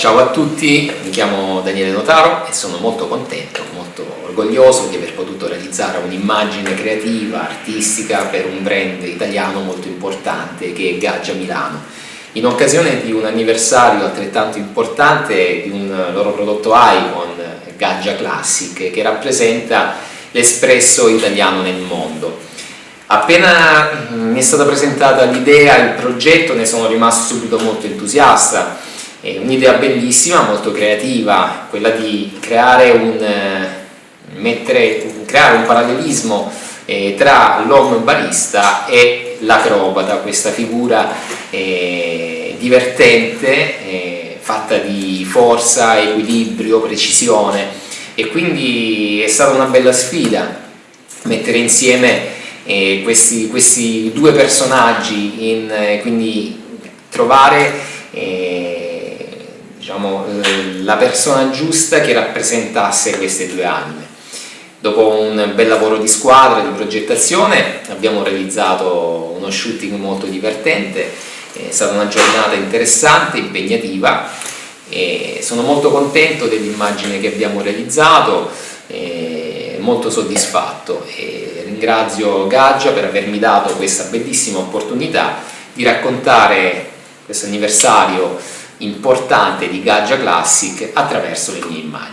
ciao a tutti, mi chiamo Daniele Notaro e sono molto contento, molto orgoglioso di aver potuto realizzare un'immagine creativa, artistica per un brand italiano molto importante che è Gaggia Milano. In occasione di un anniversario altrettanto importante di un loro prodotto Icon, Gaggia Classic, che rappresenta l'espresso italiano nel mondo. Appena mi è stata presentata l'idea, il progetto, ne sono rimasto subito molto entusiasta è un'idea bellissima, molto creativa, quella di creare un, eh, mettere, creare un parallelismo eh, tra l'uomo barista e l'acrobata, questa figura eh, divertente, eh, fatta di forza, equilibrio, precisione. E quindi è stata una bella sfida mettere insieme eh, questi, questi, due personaggi, in, eh, quindi trovare diciamo, eh, la persona giusta che rappresentasse queste due anime. Dopo un bel lavoro di squadra, di progettazione, abbiamo realizzato uno shooting molto divertente, è stata una giornata interessante, impegnativa e sono molto contento dell'immagine che abbiamo realizzato, molto soddisfatto e ringrazio Gaggia per avermi dato questa bellissima opportunità di raccontare questo anniversario importante di Gaggia Classic attraverso le mie immagini.